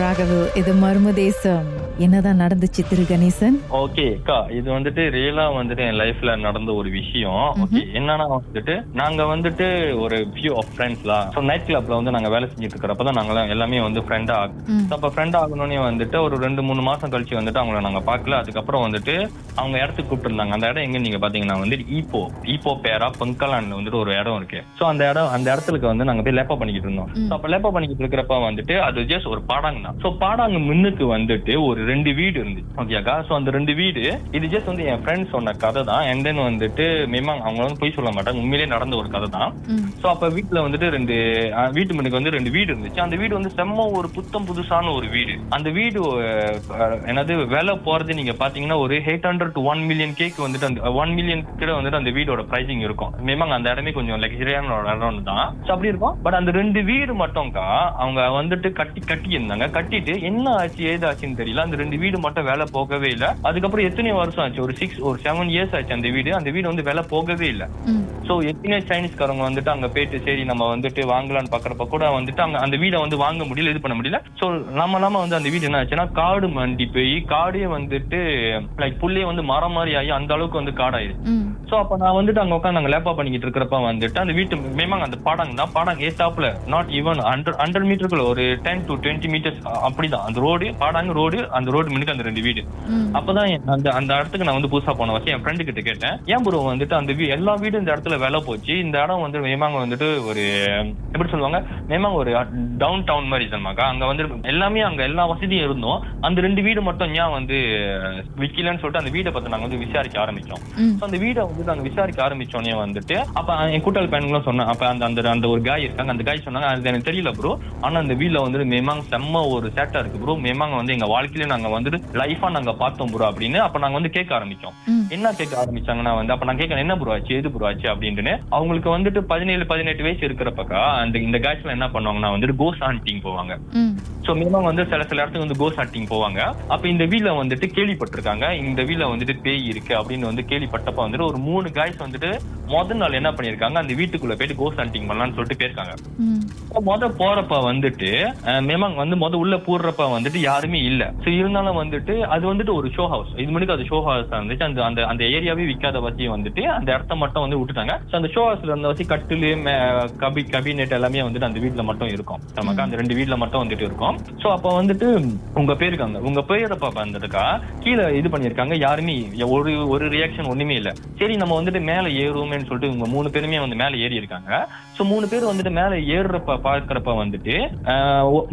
ராகவு இது மர்ம தேசம். என்னதான் நடந்துச்சு திரு கணேசன்? ஓகே அக்கா இது வந்துட்டு ரியலா வந்துட்டு என் லைஃப்ல நடந்த ஒரு விஷயம். ஓகே என்னன்னா வந்துட்டு நாங்க வந்துட்டு ஒரு ஃபியூ ஆஃப் ஃப்ரெண்ட்ஸ்லாம் ஸோ நைட் கிளப்ல வந்து நாங்க வேலை செஞ்சுட்டு இருக்கிறப்ப தான் நாங்க எல்லாமே வந்து ஃப்ரெண்ட் ஆகும். அப்ப ஃப்ரெண்ட் ஆகணும்னே வந்துட்டு ஒரு ரெண்டு மூணு மாசம் கழிச்சு வந்துட்டு அவங்கள நாங்க பார்க்கல. அதுக்கப்புறம் வந்துட்டு அவங்க இடத்துக்கு கூப்பிட்டுருந்தாங்க. அந்த இடம் எங்க நீங்க பாத்தீங்கன்னா வந்துட்டு ஈப்போ ஈப்போ பேரா பொங்கலான்னு வந்துட்டு ஒரு இடம் இருக்கு. சோ அந்த இடம் அந்த இடத்துக்கு வந்து நாங்க போய் லேப்பா பண்ணிக்கிட்டு இருந்தோம். அப்ப லேப்பா பண்ணிக்கிட்டு இருக்கிறப்ப வந்துட்டு அது ஜஸ்ட் ஒரு பாடாங்க தான். சோ பாடாங்க முன்னுக்கு வந்துட்டு ஒரு ரெண்டு வீடு இருந்து ஓகேக்கா சோ அந்த ரெண்டு வீடு இது ஜஸ்ட் வந்து என் ஃப்ரெண்ட் சொன்ன கதை தான். அண்ட் தென் வந்துட்டு மேமாங் அவங்க வந்து பொய் சொல்ல மாட்டாங்க. உண்மையிலேயே நடந்த ஒரு கதை தான். சோ அப்ப வீட்டுல வந்துட்டு ரெண்டு வீட்டு முன்னுக்கு வந்து ரெண்டு வீடு இருந்துச்சு. அந்த வீடு வந்து செம்ம ஒரு புத்தம் புதுசான ஒரு வீடு. அந்த வீடு என்னது விலை போறது நீங்க பாத்தீங்கன்னா ஒரு eight hundred to one million cake வந்துட்டு அந்த ஒன் மில்லியன் கிட்ட வந்துட்டு அந்த வீடோட பிரைசிங் இருக்கும். மேமாங்க அந்த இடமே கொஞ்சம் லக்ஸரியான இடம் தான். அப்படி இருக்கும். பட் அந்த ரெண்டு வீடு மட்டும்க்கா அவங்க வந்துட்டு கட்டி கட்டி இருந்தாங்க கட்டிட்டு என்ன ஆச்சு ஏது ஆச்சுன்னு தெரியல. அந்த ரெண்டு வீடு மட்டும் வேலை போகவே இல்ல. அதுக்கப்புறம் எத்தனை வருஷம் ஆச்சு? ஒரு சிக்ஸ் ஒரு செவன் இயர்ஸ் ஆச்சு அந்த வீடு. அந்த வீடு வந்து வேலை போகவே இல்ல. சோ எத்தனை சைனீஸ்காரங்க வந்துட்டு அங்க போயிட்டு சரி நம்ம வந்துட்டு வாங்கலாம்னு பாக்குறப்ப கூட வந்துட்டு அங்க அந்த வீடை வந்து வாங்க முடியல இது பண்ண முடியல. சோ நம்ம நாம வந்து அந்த வீடு என்ன ஆச்சுன்னா காடு மண்டி போய் காடே வந்துட்டு லைக் புள்ளையே வந்து மரம் மாதிரி ஆகி அந்த அளவுக்கு வந்து ம். சோ அப்ப நான் வந்துட்டு அங்க உட்காந்து அங்க லேப்பா பண்ணிக்கிட்டு இருக்கிறப்ப வந்துட்டு அந்த வீட்டு மேமாங்க அந்த பாடம் தான் பாடம் ஏத்தாப்புல. நாட் ஈவன் ஹண்ட்ரட் ஹண்ட்ரட் மீட்டருக்குள்ள ஒரு டென் டு டுவெண்ட்டி மீட்டர்ஸ் அப்படிதான். அந்த ரோடு பாடாங்க ரோடு அந்த ரோடு முன்னுக்கு அந்த ரெண்டு வீடு. அப்பதான் அந்த அந்த இடத்துக்கு நான் வந்து புதுசா போன வச்சு என் ஃப்ரெண்டு கிட்ட கேட்டேன். ஏன் ப்ரோ வந்துட்டு அந்த வீ- எல்லா வீடும் இந்த இடத்துல விலை போச்சு. இந்த இடம் வந்து மேமாங்க வந்துட்டு ஒரு எப்படி சொல்லுவாங்க? மேமாங்க ஒரு டவுன் டவுன் மாதிரி தன்மாக்கா அங்க வந்து எல்லாமே அங்க எல்லா வசதியும் இருந்தோம். அந்த ரெண்டு வீடு மட்டும் ஏன் வந்து விக்கலன்னு சொல்லிட்டு அந்த வீடை பத்தி நாங்க வந்து விசாரிக்க ஆரம்பிச்சோம். So, அந்த வீடை வந்து நாங்க விசாரிக்க ஆரம்பிச்சோடனே வந்துட்டு அப்ப என் கூட்டாளி பையனுங்களும் சொன்னேன் அப்ப அந்த அந்த அந்த ஒரு காய் இருக்காங்க. அந்த காய் சொன்னாங்க அது எனக்கு தெரியல ப்ரோ ஆனா அந்த வீட்ல வந்து மேமாங்க செம்ம ஒரு சேட்டா இருக்கு ப்ரோ மேமாங்க வந்து எங்க வாழ்க்கையில நாங்க வந்துட்டு லைஃபா நாங்க பார்த்தோம் ப்ரோ அப்படின்னு அப்ப நாங்க வந்து கேட்க ஆரம்பிச்சோம். என்ன கேட்க ஆரம்பிச்சாங்கன்னா வந்து அப்ப நான் கேட்கறேன் என்ன ப்ரோ ஆச்சு? எது ப்ரோ ஆச்சு? அப்படின்னு அவங்களுக்கு வந்துட்டு பதினேழு பதினெட்டு வயசு இருக்கிறப்பக்கா அந்த இந்த காய்ஸ்ல என்ன பண்ணுவாங்கன்னா வந்துட்டு கோஸ் ஹண்டிங் போவாங்க. சோ மினிமம் வந்து சில சில இடத்துக்கு வந்து கோஸ் ஹண்டிங் போவாங்க. அப்ப இந்த வீல வந்துட்டு கேள்விப்பட்டிருக்காங்க இந்த வீல வந்துட்டு பேய் இருக்கு அப்படின்னு வந்து கேள்விப்பட்டப்ப வந்துட்டு ஒரு மூணு காய்ஸ் வந்துட்டு முதல் நாள் என்ன பண்ணிருக்காங்க அந்த வீட்டுக்குள்ள போயிட்டு கோஸ் ஹண்டிங் பண்ணலாம்னு சொல்லிட்டு போயிருக்காங்க. முத போறப்ப வந்துட்டு மேமாங் வந்து முத உள்ள போடுறப்ப வந்துட்டு யாருமே இல்ல. சோ இருந்தாலும் வந்துட்டு அது வந்துட்டு ஒரு ஷோ ஹவுஸ் இது முன்னாடி அது ஷோ ஹவுஸ் இருந்துச்சு. அந்த அந்த அந்த ஏரியாவே விக்காத வச்சு வந்துட்டு அந்த இடத்த மட்டும் வந்து விட்டுட்டாங்க. சோ அந்த ஷோ ஹவுஸ்ல இருந்த வச்சு கட்டிலு கபி கபினெட் எல்லாமே வந்துட்டு அந்த வீட்ல மட்டும் இருக்கும். நமக்கு அந்த ரெண்டு வீட்ல மட்டும் வந்துட்டு இருக்கும். சோ அப்ப வந்துட்டு உங்க பேருக்கு அந்த உங்க பேரப்ப வந்துட்டுக்கா கீழே இது பண்ணிருக்காங்க யாருமே ஒரு ஒரு ரியாக்ஷன் ஒண்ணுமே இல்ல. சரி நம்ம வந்துட்டு மேல ஏறுவோமேன்னு சொல்லிட்டு இவங்க மூணு பேருமே வந்து மேல ஏறி இருக்காங்க சோ மூணு பேர் வந்துட்டு மேல ஏறுறப்ப பாக்குறப்ப வந்துட்டு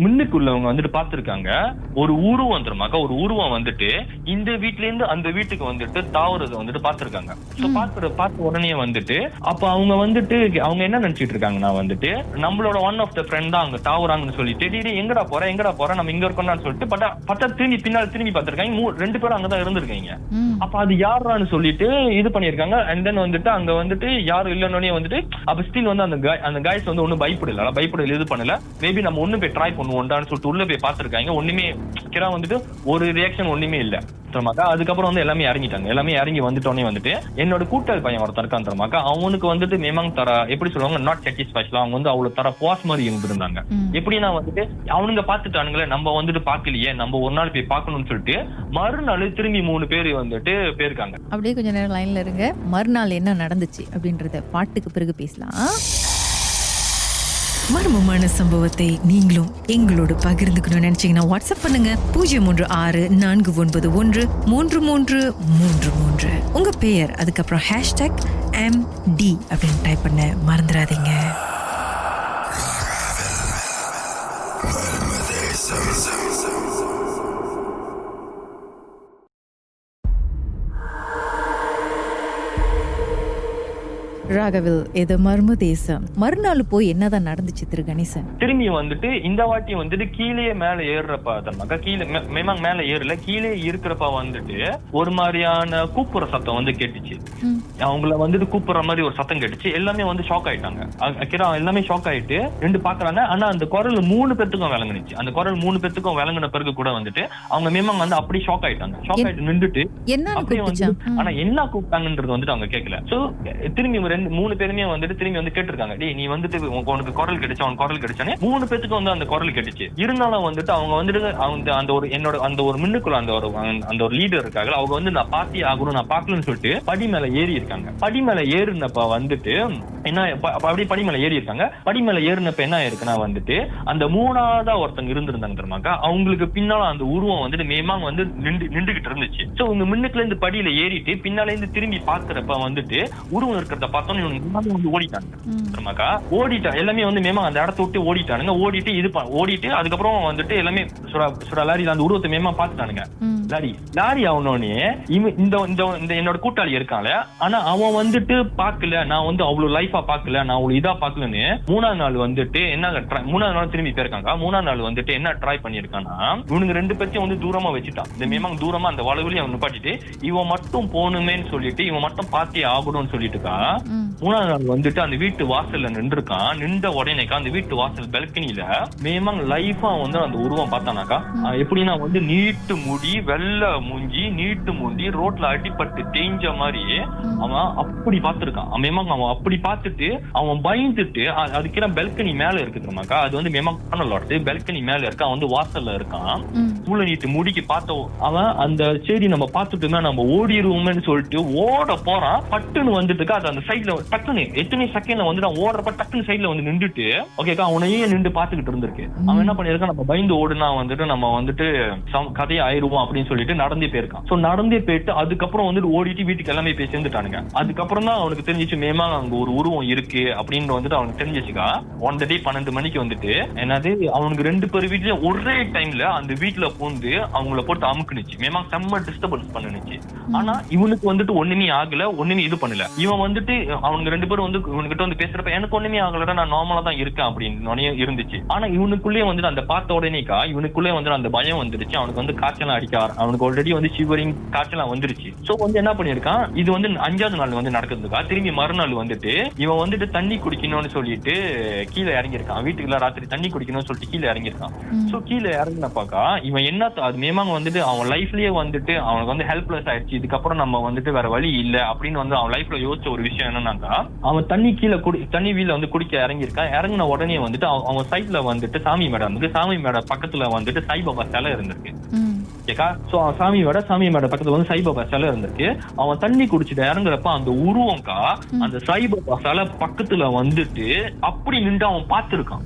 முன்னுக்கு உள்ளவங்க வந்துட்டு பாத்துருக்காங்க ஒரு உருவம் வந்துருமாக்கா ஒரு உருவம் வந்துட்டு இந்த வீட்ல இருந்து அந்த வீட்டுக்கு வந்துட்டு தாவுறத வந்துட்டு பாத்துருக்காங்க சோ பாக்குற பார்த்த உடனே வந்துட்டு அப்ப அவங்க வந்துட்டு அவங்க என்ன நினைச்சிட்டு இருக்காங்கன்னா வந்துட்டு நம்மளோட ஒன் ஆஃப் த ஃப்ரெண்ட் தான் அங்க தாவுறாங்கன்னு சொல்லிட்டு "டேய், டேய், எங்கடா போற? எங்கடா போற? நம்ம இங்க இருக்கோம்னு சொல்லிட்டு பட்டா பட்டா திரும்பி பின்னால் திரும்பி பார்த்திருக்காங்க. ரெண்டு பேரும் அங்கதான் இருந்திருக்காங்க. அப்ப அது யாரான்னு சொல்லிட்டு இது பண்ணிருக்காங்க அண்ட் தென் வந்துட்டு அங்க வந்துட்டு யாரும் இல்லைன்னே வந்துட்டு அப்ப ஸ்டில் வந்து அந்த அந்த காய்ஸ் வந்து ஒண்ணும் பயப்படல. பயப்படல இது பண்ணல. மேபி நம்ம ஒண்ணு போய் ட்ரை பண்ணுவோம்டான்னு சொல்லிட்டு உள்ள போய் பாத்துருக்காங்க ஒண்ணுமே கிரா வந்துட்டு ஒரு ரியாக்ஷன் ஒண்ணுமே இல்ல. தரமாக்கா அதுக்கப்புறம் வந்து எல்லாமே இறங்கிட்டாங்க எல்லாமே இறங்கி வந்துட்டோன்னே வந்துட்டு என்னோட கூட்டாளி பையன் ஒருத்தர் இருக்கான் தரமாக்கா அவனுக்கு வந்துட்டு மேமாங் தர எப்படி சொல்லுவாங்க நாட் சாட்டிஸ்ஃபேக்ஷன் அவங்க வந்து அவ்வளவு தர பாஸ் மாதிரி இருந்திருந்தாங்க. எப்படின்னா வந்துட்டு அவனுங்க பாத்துட்டானுங்களே நம்ம வந்துட்டு பாக்கலையே நம்ம ஒரு நாள் போய் பார்க்கணும்னு சொல்லிட்டு மறுநாள் திரும்பி மூணு பேர் வந்துட்டு போயிருக்காங்க. அப்படியே கொஞ்ச நேரம் லைன்ல இருங்க. மறுநாள் என்ன நடந்துச்சு அப்படின்றத பாட்டுக்கு பிறகு பேசலாம். மர்மமான சம்பவத்தை நீங்களும் எங்களோடு பகிர்ந்துக்கணும்னு நினைச்சீங்கன்னா வாட்ஸ்அப் பண்ணுங்க. பூஜ்ஜியம் மூன்று ஆறு நான்கு ஒன்பது ஒன்று மூன்று மூன்று மூன்று மூன்று. உங்க பெயர் அதுக்கப்புறம் ஹேஷ்டாக் எம் டி அப்படின்னு டைப் பண்ண மறந்துடாதீங்க. ராகவில் இது மர்ம தேசம்? மறுநாள் போய் என்னதான் நடந்துச்சு திரு கணேசன்? திரும்பி வந்துட்டு இந்த வாட்டி வந்துட்டு கீழே மேல ஏறுறப்ப தன்னாக்கா கீழே மேமாங் மேல ஏறல கீழே இருக்கிறப்ப வந்துட்டு ஒரு மாதிரியான கூப்புற சத்தம் வந்து கேட்டுச்சு. அவங்கள வந்துட்டு கூப்பிடுற மாதிரி ஒரு சத்தம் கேட்டுச்சு. எல்லாமே வந்து ஷாக் ஆயிட்டாங்க. அக்கிரா எல்லாமே ஷாக் ஆயிட்டு ரெண்டு பாக்குறாங்க. ஆனா அந்த குரல் மூணு பேத்துக்கும் விளங்குனுச்சு. அந்த குரல் மூணு பேத்துக்கும் விளங்குன பிறகு கூட வந்துட்டு அவங்க மேமாங்க வந்து அப்படி ஷாக் ஆயிட்டாங்க. ஷாக் ஆயிட்டு நின்றுட்டு அப்படியே வந்து. ஆனா என்ன கூப்பிட்டாங்கன்றது வந்துட்டு அவங்க கேட்கல சோ திரும்பி ரெண்டு மூணு பேருமே வந்துட்டு திரும்பி வந்து கேட்டிருக்காங்க. டேய் நீ வந்துட்டு உனக்கு குரல் கிடைச்சா உனக்கு குரல் கிடைச்சானே மூணு பேத்துக்கு வந்து அந்த குரல் கிடைச்சு இருந்தாலும் வந்துட்டு அவங்க வந்துட்டு அவங்க அந்த ஒரு என்னோட அந்த ஒரு மின்னுக்குள்ள அந்த ஒரு அந்த ஒரு லீடர் இருக்காங்க அவங்க வந்து நான் பாத்தி ஆகணும் நான் பாக்கலன்னு சொல்லிட்டு படி மேல ஏறி இருக்காங்க. படி மேல ஏறினப்ப வந்துட்டு என்ன அப்படியே படி மேல ஏறி இருக்காங்க. படி மேல ஏறினப்ப என்ன இருக்குன்னா வந்துட்டு அந்த மூணாவதா ஒருத்தங்க இருந்திருந்தாங்க தெரியுமாக்கா அவங்களுக்கு பின்னால அந்த உருவம் வந்துட்டு மேமாங்க வந்து நின்று நின்றுகிட்டு இருந்துச்சு. சோ இவங்க முன்னுக்குல இருந்து படியில ஏறிட்டு பின்னால இருந்து திரும்பி பாக்குறப்ப வந்துட்டு உருவம் இருக்கிறத பார்த்தோன்னு இவங்க வந்து ஓடிட்டாங்க தெரியுமாக்கா ஓடிட்டா எல்லாமே வந்து மேமா அந்த இடத்த விட்டு ஓடிட்டானுங்க. ஓடிட்டு இது ஓடிட்டு அதுக்கப்புறம் வந்துட்டு எல்லாமே சுரா சுரா லாரியில அந்த உருவத்தை மேமா பாத்துட்டானுங்க. லாரி லாரி ஆகணும்னே இவன் இந்த இந்த இந்த என்னோட கூட்டாளி இருக்கான்ல ஆனா அவன் வந்துட்டு பாக்கல நான் வந்து அவ்வளவு லைஃபா பாக்கல நான் அவ்வளவு இதா பாக்கலன்னு மூணாவது நாள் வந்துட்டு என்ன ட்ரை மூணாவது நாள் திரும்பி போயிருக்காங்க. மூணாவது நாள் வந்துட்டு என்ன ட்ரை பண்ணிருக்கான்னா இவனுங்க ரெண்டு பேர்த்தையும் வந்து தூரமா வச்சுட்டான். இந்த மேமாங்க தூரமா அந்த வளவுலயும் அவன் நிப்பாட்டிட்டு இவன் மட்டும் போகணுமேன்னு சொல்லிட்டு இவன் மட்டும் பார்த்தே ஆகணும்னு சொல்லிட்டுக்கா இருக்கா. மூணாவது நாள் வந்துட்டு அந்த வீட்டு வாசல்ல நின்றுருக்கான். நின்ற உடனேக்கா அந்த வீட்டு வாசல் பெல்கனில மேமாங் லைஃபா வந்து அந்த உருவம் பார்த்தானாக்கா எப்படின்னா வந்து நீட்டு முடி வெள்ளை மூஞ்சி நீட்டு மூஞ்சி ரோட்ல அடிபட்டு தேஞ்ச மாதிரி அவன் அப்படி பார்த்திருக்கான். மேமாங் அவன் அப்படி பார்த்துட்டு அவன் பயந்துட்டு அ- அதுக்கு பெல்கனி மேல இருக்கு தெரியுமாக்கா? அது வந்து மேமாங் காணலோடது பெல்கனி மேல இருக்கு? அவன் வந்து வாசல்ல இருக்கான். சூழ நீட்டு முடிக்கு பார்த்த அவன் அந்த சரி நம்ம பார்த்துட்டுமே நம்ம ஓடிடுவோம்னு சொல்லிட்டு ஓட போறான். பட்டுன்னு வந்துட்டு அது அந்த சைட்ல டக்குன்னு எத்தனை செகண்ட்ல வந்து நான் ஓடுறப்ப டக்குன்னு சைட்ல வந்து நின்றுட்டு ஓகேக்கா அவனையே நின்று பாத்துக்கிட்டு இருந்திருக்கு. அவன் என்ன பண்ணிருக்கான் நம்ம பயந்து ஓடுனா வந்துட்டு நம்ம வந்துட்டு சம்- கதையை ஆயிருவோம் அப்படின்னு சொல்லிட்டு நடந்தே போயிருக்கான். சோ நடந்தே போயிட்டு அதுக்கப்புறம் வந்துட்டு ஓடிட்டு வீட்டுக்கு எல்லாமே போய் சேர்ந்துட்டானுங்க. அதுக்கப்புறம் தான் அவனுக்கு தெரிஞ்சிச்சு மேமா அங்க ஒரு உருவம் இருக்கு. அப்படின்னு வந்துட்டு அவனுக்கு தெரிஞ்சிச்சுக்கா. ஒன் டே பன்னெண்டு மணிக்கு வந்துட்டு என்னது அவனுக்கு ரெண்டு பேர் வீட்டுல ஒரே டைம்ல அந்த வீட்டுல பூந்து அவங்கள போட்டு அமுக்குனுச்சு. மேமா செம்ம டிஸ்டர்பன்ஸ் பண்ணுனுச்சு. ஆனா இவனுக்கு வந்துட்டு ஒண்ணுமே ஆகல ஒண்ணுமே இது பண்ணல. இவன் வந்துட்டு அவங்க ரெண்டு பேரும் வந்து இவனுக்கிட்ட வந்து பேசுறப்ப எனக்கு ஒண்ணுமே ஆகலடா நான் நார்மலா தான் இருக்கேன் அப்படின்னு இருந்துச்சு. ஆனா இவனுக்குள்ளே வந்துட்டு அந்த பார்த்த உடனேக்கா இவனுக்குள்ளே வந்து அந்த பயம் வந்துருச்சு. அவனுக்கு வந்து காய்ச்சலாம் அடிக்க அவனுக்கு ஆல்ரெடி வந்து ஷிவரிங் காய்ச்சலாம் வந்துருச்சு. சோ வந்து என்ன பண்ணிருக்கான் இது வந்து அஞ்சாவது நாள் வந்து நடக்குதுக்கா திரும்பி மறுநாள் வந்துட்டு இவன் வந்துட்டு தண்ணி குடிக்கணும்னு சொல்லிட்டு கீழே இறங்கியிருக்கான். வீட்டுக்குள்ள ராத்திரி தண்ணி குடிக்கணும்னு சொல்லிட்டு கீழே இறங்கியிருக்கான். சோ கீழே இறங்கினப்பாக்கா இவன் என்ன அது மேமாங்க வந்துட்டு அவன் லைஃப்லயே வந்துட்டு அவனுக்கு வந்து ஹெல்ப்லெஸ் ஆயிடுச்சு. இதுக்கப்புறம் நம்ம வந்துட்டு வேற வழி இல்ல அப்படின்னு வந்து அவன் லைஃப்ல யோசிச்ச ஒரு விஷயம் என்னன்னாக்கா அவன் தண்ணி கீழே குடி தண்ணி வீல வந்து குடிக்க இறங்கியிருக்கான் இறங்கின உடனே வந்துட்டு அவன் சைட்ல வந்துட்டு சாமி மேடம் வந்து சாமி மேடம் பக்கத்துல வந்துட்டு சாய்பாபா சிலை இருந்திருக்கு. ம். ஓகேக்கா? சோ அவன் சாமியோட சாமி மேட பக்கத்துல வந்து சாய்பாபா சிலை இருந்திருக்கு. அவன் தண்ணி குடிச்சிட்டு இறங்குறப்ப அந்த உருவம்க்கா அந்த சாய்பாபா சிலை பக்கத்துல வந்துட்டு அப்படி நின்று அவன் பார்த்திருக்கான்.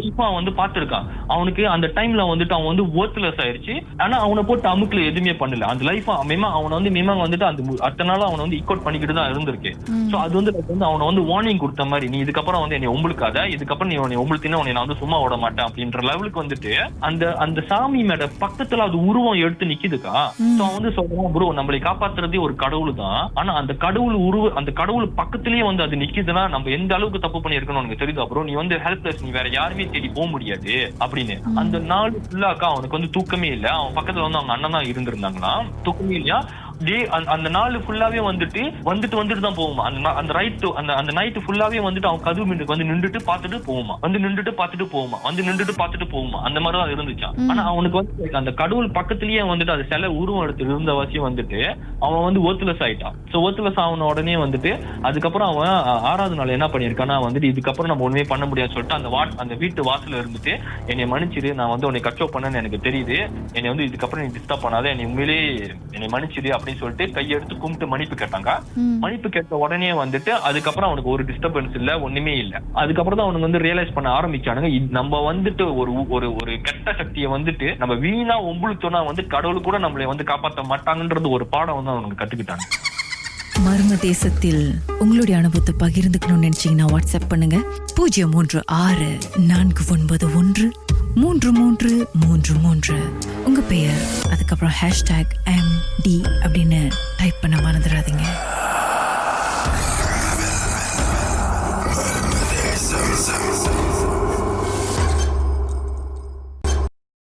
லைஃபா வந்து பார்த்திருக்கான். அவனுக்கு அந்த டைம்ல வந்துட்டு அவன் வந்து ஒர்த்லெஸ் ஆயிருச்சு. ஆனா அவனை போட்டு அமுக்குல எதுவுமே பண்ணல. அந்த லைஃப் மேமா அவனை வந்து மேமா வந்துட்டு அந்த அடுத்த நாள் அவனை வந்து ஈக்குவட் பண்ணிக்கிட்டு தான் இருந்திருக்கு. சோ அது வந்து வந்து அவனை வந்து வார்னிங் கொடுத்த மாதிரி நீ இதுக்கப்புறம் வந்து என்னை ஒம்பளுக்காத இதுக்கப்புறம் நீ உன்னை உன்னை நான் வந்து சும்மா விட மாட்டேன். அப்படின்ற லெவலுக்கு வந்துட்டு அந்த அந்த சாமி மேட பக்கத்துல அது உருவம் எடுத்து நிக்குதுக்கா? சோ அவன் வந்து சொல்றான் ப்ரோ நம்மளை காப்பாத்துறதே ஒரு கடவுள் தான் ஆனா அந்த கடவுள் உருவ அந்த கடவுள் பக்கத்திலேயே வந்து அது நிக்குதுன்னா நம்ம எந்த அளவுக்கு தப்பு பண்ணிருக்கணும் உனக்கு தெரியுதா ப்ரோ? நீ வந்து ஹெல்ப்லெஸ் நீ வேற யாருமே தேடி போக முடியாது அப்படின்னு. அந்த நாள் ஃபுல்லாக்கா அவனுக்கு வந்து தூக்கமே இல்ல. அவன் பக்கத்துல வந்து அவங்க அண்ணன் தான் இருந்திருந்தாங்களாம். தூக்கமே இல்லையா? டே அந்த- நாள் ஃபுல்லாவே வந்துட்டு வந்துட்டு வந்துட்டு தான் போகுமா அந்த அந்த ரைட் அந்த அந்த நைட் ஃபுல்லாவே வந்துட்டு அவன் கதவு மின்னுக்கு வந்து நின்றுட்டு பார்த்துட்டு போகுமா வந்து நின்றுட்டு பார்த்துட்டு போகுமா வந்து நின்றுட்டு பார்த்துட்டு போகுமா அந்த மாதிரி தான் இருந்துச்சான் ஆனா அவனுக்கு வந்து அந்த கடவுள் பக்கத்துலயே வந்துட்டு அது சில உருவம் எடுத்து இருந்த வச்சு வந்துட்டு அவன் வந்து ஒர்த்லெஸ் ஆயிட்டான் சோ ஒர்த்லெஸ் ஆன உடனே வந்துட்டு அதுக்கப்புறம் அவன் ஆறாவது நாள் என்ன பண்ணிருக்கான்னா வந்துட்டு இதுக்கப்புறம் நம்ம ஒண்ணுமே பண்ண முடியாதுன்னு சொல்லிட்டு அந்த வாட் அந்த வீட்டு வாசல்ல இருந்துட்டு என்னை மன்னிச்சிரு நான் வந்து உன்னை கச்சோ பண்ணேன்னு எனக்கு தெரியுது என்னை வந்து இதுக்கப்புறம் நீ டிஸ்டர்ப் பண்ணாத என்னை உண்மையிலே என்னை மன்னிச்சிரு அப்படின்னு சொல்லிட்டு கையெடுத்து கும்பிட்டு மன்னிப்பு கேட்டாங்க. மன்னிப்பு கேட்ட உடனே வந்துட்டு அதுக்கப்புறம் அவனுக்கு ஒரு டிஸ்டர்பன்ஸ் இல்ல ஒண்ணுமே இல்ல. அதுக்கப்புறம் தான் அவனுக்கு வந்து ரியலைஸ் பண்ண ஆரம்பிச்சானுங்க. இது நம்ம வந்துட்டு ஒரு ஒரு ஒரு கெட்ட சக்தியை வந்துட்டு நம்ம வீணா ஒம்புழுத்தோம்னா வந்து கடவுள் கூட நம்மளை வந்து காப்பாத்த மாட்டாங்கன்றது ஒரு பாடம் வந்து அவனுக்கு கத்துக்கிட்டாங்க. மர்ம தேசத்தில் உங்களுடைய அனுபவத்தை பகிர்ந்துக்கணும்னு நினைச்சீங்கன்னா வாட்ஸ்அப் பண்ணுங்க. பூஜ்ஜியம் மூன்று ஆறு நான்கு ஒன்பது ஒன்று மூன்று மூன்று மூன்று மூன்று. உங்க பெயர் அதுக்கப்புறம் ஹேஷ்டாக் எம் டி அப்படின்னு டைப் பண்ண மறந்துடாதீங்க.